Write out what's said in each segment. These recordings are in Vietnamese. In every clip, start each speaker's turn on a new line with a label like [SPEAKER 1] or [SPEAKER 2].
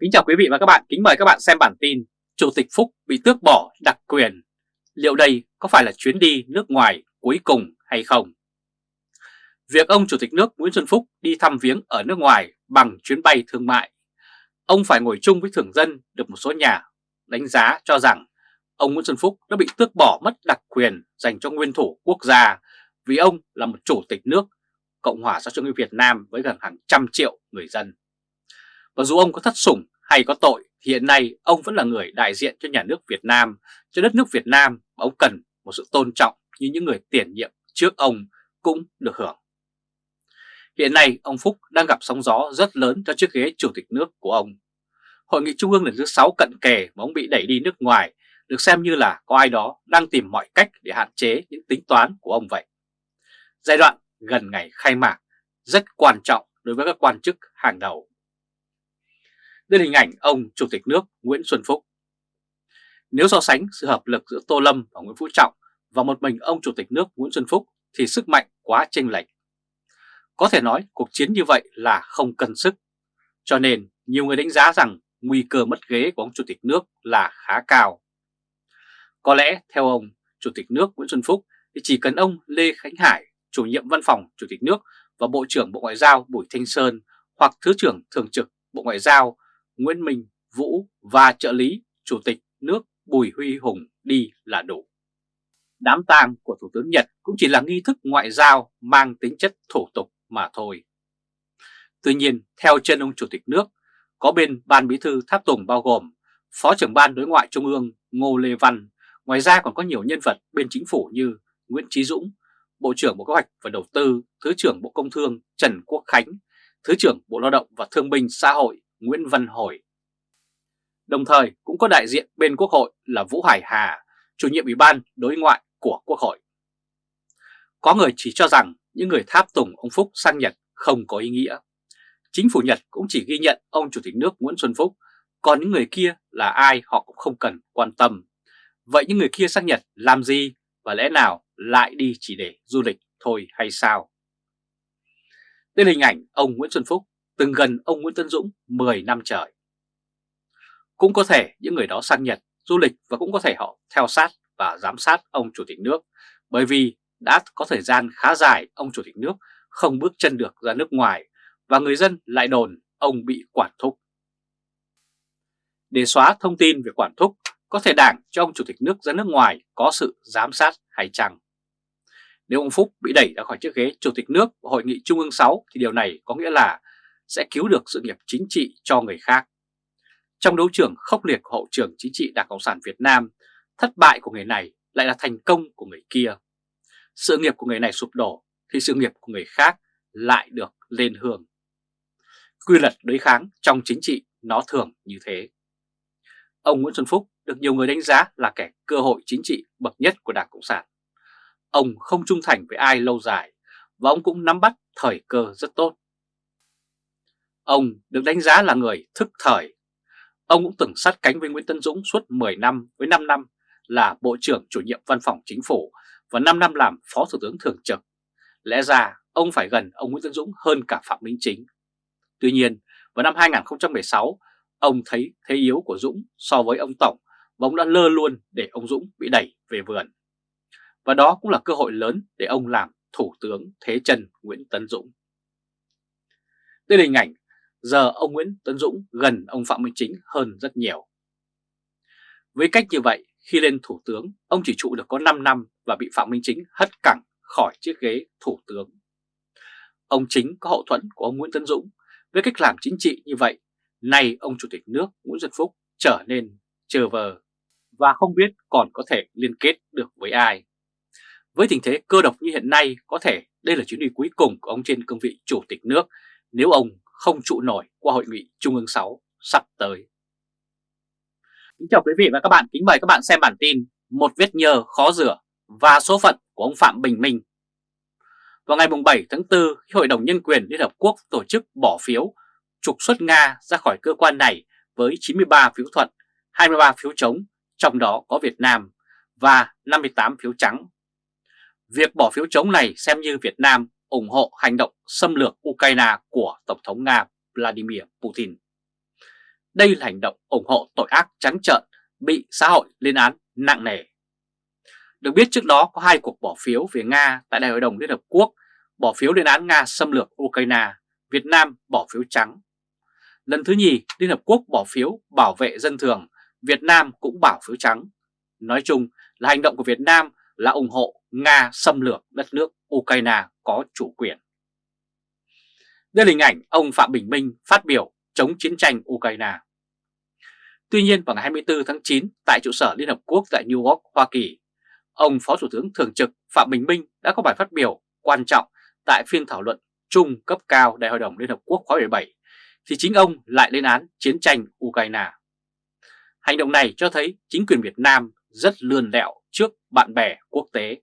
[SPEAKER 1] Kính chào quý vị và các bạn, kính mời các bạn xem bản tin Chủ tịch Phúc bị tước bỏ đặc quyền. Liệu đây có phải là chuyến đi nước ngoài cuối cùng hay không? Việc ông Chủ tịch nước Nguyễn Xuân Phúc đi thăm viếng ở nước ngoài bằng chuyến bay thương mại, ông phải ngồi chung với thường dân được một số nhà đánh giá cho rằng ông Nguyễn Xuân Phúc đã bị tước bỏ mất đặc quyền dành cho nguyên thủ quốc gia vì ông là một chủ tịch nước Cộng hòa xã hội chủ nghĩa Việt Nam với gần hàng trăm triệu người dân. Và dù ông có thất sủng hay có tội thì hiện nay ông vẫn là người đại diện cho nhà nước Việt Nam, cho đất nước Việt Nam và ông cần một sự tôn trọng như những người tiền nhiệm trước ông cũng được hưởng. Hiện nay ông Phúc đang gặp sóng gió rất lớn cho chiếc ghế chủ tịch nước của ông. Hội nghị Trung ương lần thứ 6 cận kề mà ông bị đẩy đi nước ngoài được xem như là có ai đó đang tìm mọi cách để hạn chế những tính toán của ông vậy. Giai đoạn gần ngày khai mạc rất quan trọng đối với các quan chức hàng đầu. Đây là hình ảnh ông Chủ tịch nước Nguyễn Xuân Phúc. Nếu so sánh sự hợp lực giữa Tô Lâm và Nguyễn Phú Trọng và một mình ông Chủ tịch nước Nguyễn Xuân Phúc thì sức mạnh quá chênh lệch. Có thể nói cuộc chiến như vậy là không cân sức. Cho nên nhiều người đánh giá rằng nguy cơ mất ghế của ông Chủ tịch nước là khá cao. Có lẽ theo ông Chủ tịch nước Nguyễn Xuân Phúc thì chỉ cần ông Lê Khánh Hải, chủ nhiệm văn phòng Chủ tịch nước và Bộ trưởng Bộ Ngoại giao Bùi Thanh Sơn hoặc Thứ trưởng Thường trực Bộ Ngoại giao Nguyễn Minh Vũ và trợ lý Chủ tịch nước Bùi Huy Hùng đi là đủ. Đám tang của Thủ tướng Nhật cũng chỉ là nghi thức ngoại giao mang tính chất thủ tục mà thôi. Tuy nhiên, theo chân ông Chủ tịch nước, có bên Ban Bí thư Tháp Tùng bao gồm Phó trưởng Ban Đối ngoại Trung ương Ngô Lê Văn, ngoài ra còn có nhiều nhân vật bên chính phủ như Nguyễn Trí Dũng, Bộ trưởng Bộ Kế hoạch và Đầu tư, Thứ trưởng Bộ Công Thương Trần Quốc Khánh, Thứ trưởng Bộ Lao động và Thương binh Xã hội Nguyễn Văn Hồi. Đồng thời cũng có đại diện bên Quốc hội là Vũ Hải Hà, chủ nhiệm Ủy ban đối ngoại của Quốc hội. Có người chỉ cho rằng những người tháp tùng ông Phúc sang Nhật không có ý nghĩa. Chính phủ Nhật cũng chỉ ghi nhận ông Chủ tịch nước Nguyễn Xuân Phúc, còn những người kia là ai họ cũng không cần quan tâm. Vậy những người kia sang Nhật làm gì và lẽ nào lại đi chỉ để du lịch thôi hay sao? Đây là hình ảnh ông Nguyễn Xuân Phúc từng gần ông Nguyễn Tân Dũng 10 năm trời. Cũng có thể những người đó sang Nhật du lịch và cũng có thể họ theo sát và giám sát ông Chủ tịch nước bởi vì đã có thời gian khá dài ông Chủ tịch nước không bước chân được ra nước ngoài và người dân lại đồn ông bị quản thúc. Để xóa thông tin về quản thúc, có thể đảng cho ông Chủ tịch nước ra nước ngoài có sự giám sát hay chăng? Nếu ông Phúc bị đẩy ra khỏi chiếc ghế Chủ tịch nước của Hội nghị Trung ương 6 thì điều này có nghĩa là sẽ cứu được sự nghiệp chính trị cho người khác. Trong đấu trường khốc liệt của hậu trường chính trị Đảng Cộng sản Việt Nam, thất bại của người này lại là thành công của người kia. Sự nghiệp của người này sụp đổ thì sự nghiệp của người khác lại được lên hương. Quy luật đối kháng trong chính trị nó thường như thế. Ông Nguyễn Xuân Phúc được nhiều người đánh giá là kẻ cơ hội chính trị bậc nhất của Đảng Cộng sản. Ông không trung thành với ai lâu dài và ông cũng nắm bắt thời cơ rất tốt. Ông được đánh giá là người thức thời. Ông cũng từng sát cánh với Nguyễn Tân Dũng suốt 10 năm với 5 năm là Bộ trưởng chủ nhiệm văn phòng chính phủ và 5 năm làm Phó Thủ tướng Thường trực. Lẽ ra ông phải gần ông Nguyễn Tân Dũng hơn cả Phạm Minh Chính. Tuy nhiên, vào năm 2016, ông thấy thế yếu của Dũng so với ông Tổng và ông đã lơ luôn để ông Dũng bị đẩy về vườn. Và đó cũng là cơ hội lớn để ông làm Thủ tướng Thế chân Nguyễn Tân Dũng. Đây là hình ảnh giờ ông Nguyễn Tấn Dũng gần ông Phạm Minh Chính hơn rất nhiều. Với cách như vậy, khi lên thủ tướng, ông chỉ trụ được có 5 năm và bị Phạm Minh Chính hất cẳng khỏi chiếc ghế thủ tướng. Ông Chính có hậu thuẫn của ông Nguyễn Tấn Dũng. Với cách làm chính trị như vậy, nay ông Chủ tịch nước Nguyễn Xuân Phúc trở nên chờ vờ và không biết còn có thể liên kết được với ai. Với tình thế cơ độc như hiện nay, có thể đây là chuyến đi cuối cùng của ông trên cương vị Chủ tịch nước nếu ông không trụ nổi qua hội nghị Trung ương 6 sắp tới. Kính chào quý vị và các bạn, kính mời các bạn xem bản tin Một vết nhơ khó rửa và số phận của ông Phạm Bình Minh. Vào ngày 7 tháng 4, khi Hội đồng Nhân quyền Liên Hợp Quốc tổ chức bỏ phiếu trục xuất Nga ra khỏi cơ quan này với 93 phiếu thuận, 23 phiếu chống, trong đó có Việt Nam, và 58 phiếu trắng. Việc bỏ phiếu chống này xem như Việt Nam ủng hộ hành động xâm lược Ukraine của Tổng thống Nga Vladimir Putin. đây là hành động ủng hộ tội ác trắng trợn bị xã hội lên án nặng nề. Được biết trước đó có hai cuộc bỏ phiếu về Nga tại Đại hội đồng Liên Hợp Quốc bỏ phiếu lên án Nga xâm lược Ukraine, Việt Nam bỏ phiếu trắng. Lần thứ nhì, Liên Hợp Quốc bỏ phiếu bảo vệ dân thường, Việt Nam cũng bảo phiếu trắng. Nói chung là hành động của Việt Nam là ủng hộ Nga xâm lược đất nước Ukraine có chủ quyền. Đây là hình ảnh ông Phạm Bình Minh phát biểu chống chiến tranh Ukraine. Tuy nhiên vào ngày 24 tháng 9 tại trụ sở Liên Hợp Quốc tại New York, Hoa Kỳ, ông Phó Thủ tướng Thường trực Phạm Bình Minh đã có bài phát biểu quan trọng tại phiên thảo luận chung cấp cao Đại hội đồng Liên Hợp Quốc khóa 17 thì chính ông lại lên án chiến tranh Ukraine. Hành động này cho thấy chính quyền Việt Nam rất lươn lẹo trước bạn bè quốc tế.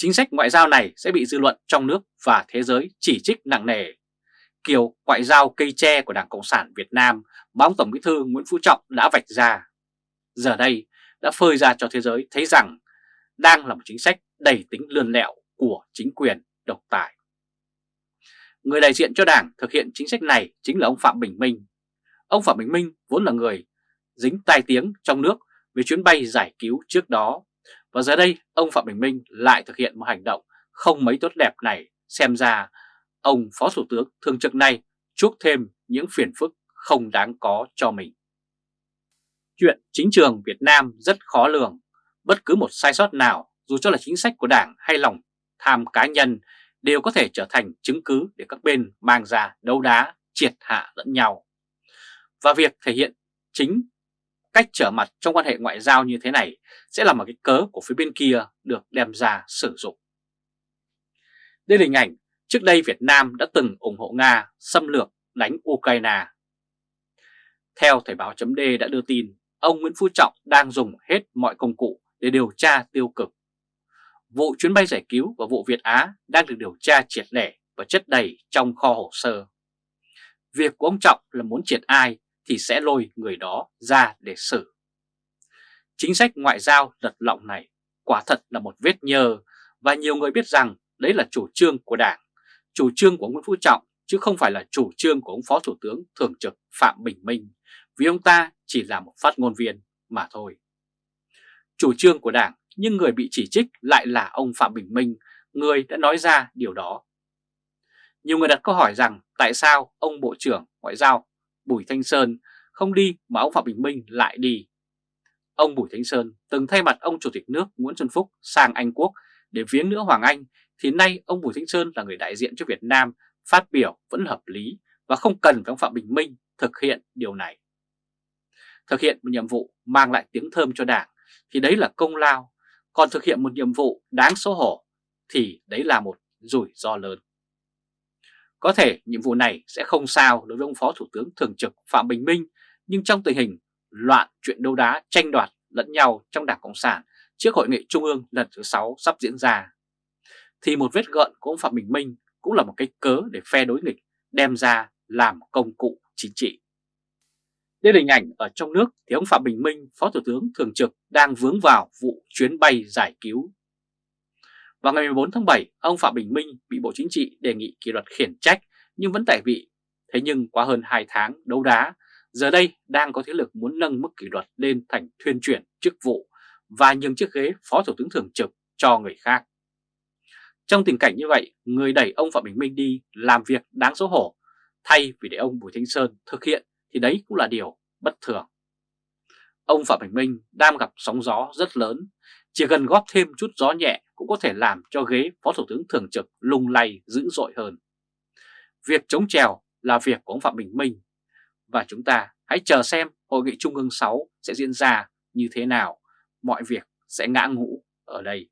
[SPEAKER 1] Chính sách ngoại giao này sẽ bị dư luận trong nước và thế giới chỉ trích nặng nề. Kiểu ngoại giao cây tre của Đảng Cộng sản Việt Nam mà ông Tổng Bí thư Nguyễn Phú Trọng đã vạch ra. Giờ đây đã phơi ra cho thế giới thấy rằng đang là một chính sách đầy tính lươn lẹo của chính quyền độc tài. Người đại diện cho Đảng thực hiện chính sách này chính là ông Phạm Bình Minh. Ông Phạm Bình Minh vốn là người dính tai tiếng trong nước về chuyến bay giải cứu trước đó. Và giờ đây ông Phạm Bình Minh lại thực hiện một hành động không mấy tốt đẹp này xem ra ông Phó Thủ tướng thường trực này chuốc thêm những phiền phức không đáng có cho mình. Chuyện chính trường Việt Nam rất khó lường, bất cứ một sai sót nào dù cho là chính sách của Đảng hay lòng tham cá nhân đều có thể trở thành chứng cứ để các bên mang ra đấu đá, triệt hạ lẫn nhau. Và việc thể hiện chính cách trở mặt trong quan hệ ngoại giao như thế này sẽ là một cái cớ của phía bên kia được đem ra sử dụng. Đây là hình ảnh trước đây Việt Nam đã từng ủng hộ Nga xâm lược đánh Ukraine. Theo Thời báo chấm đã đưa tin, ông Nguyễn Phú Trọng đang dùng hết mọi công cụ để điều tra tiêu cực. Vụ chuyến bay giải cứu và vụ Việt Á đang được điều tra triệt để và chất đầy trong kho hồ sơ. Việc của ông Trọng là muốn triệt ai thì sẽ lôi người đó ra để xử. Chính sách ngoại giao lật lọng này quả thật là một vết nhơ và nhiều người biết rằng đấy là chủ trương của Đảng, chủ trương của Nguyễn Phú Trọng chứ không phải là chủ trương của ông Phó Thủ tướng Thường trực Phạm Bình Minh vì ông ta chỉ là một phát ngôn viên mà thôi. Chủ trương của Đảng nhưng người bị chỉ trích lại là ông Phạm Bình Minh, người đã nói ra điều đó. Nhiều người đặt câu hỏi rằng tại sao ông Bộ trưởng Ngoại giao Bùi Thanh Sơn không đi mà ông Phạm Bình Minh lại đi. Ông Bùi Thanh Sơn từng thay mặt ông Chủ tịch nước Nguyễn Xuân Phúc sang Anh Quốc để viếng nữa Hoàng Anh thì nay ông Bùi Thanh Sơn là người đại diện cho Việt Nam phát biểu vẫn hợp lý và không cần phải ông Phạm Bình Minh thực hiện điều này. Thực hiện một nhiệm vụ mang lại tiếng thơm cho Đảng thì đấy là công lao, còn thực hiện một nhiệm vụ đáng xấu hổ thì đấy là một rủi ro lớn. Có thể nhiệm vụ này sẽ không sao đối với ông Phó Thủ tướng Thường trực Phạm Bình Minh, nhưng trong tình hình loạn chuyện đấu đá tranh đoạt lẫn nhau trong Đảng Cộng sản trước Hội nghị Trung ương lần thứ 6 sắp diễn ra, thì một vết gợn của ông Phạm Bình Minh cũng là một cái cớ để phe đối nghịch đem ra làm công cụ chính trị. Đây là hình ảnh ở trong nước thì ông Phạm Bình Minh, Phó Thủ tướng Thường trực đang vướng vào vụ chuyến bay giải cứu vào ngày 14 tháng 7, ông Phạm Bình Minh bị Bộ Chính trị đề nghị kỷ luật khiển trách nhưng vẫn tại vị. Thế nhưng qua hơn 2 tháng đấu đá, giờ đây đang có thế lực muốn nâng mức kỷ luật lên thành thuyên chuyển chức vụ và nhường chiếc ghế Phó Thủ tướng Thường trực cho người khác. Trong tình cảnh như vậy, người đẩy ông Phạm Bình Minh đi làm việc đáng xấu hổ thay vì để ông Bùi Thanh Sơn thực hiện thì đấy cũng là điều bất thường. Ông Phạm Bình Minh đang gặp sóng gió rất lớn chỉ cần góp thêm chút gió nhẹ cũng có thể làm cho ghế Phó Thủ tướng Thường trực lung lay dữ dội hơn. Việc chống trèo là việc của ông Phạm Bình Minh và chúng ta hãy chờ xem Hội nghị Trung ương 6 sẽ diễn ra như thế nào, mọi việc sẽ ngã ngũ ở đây.